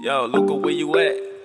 Yo, Luca, where you at?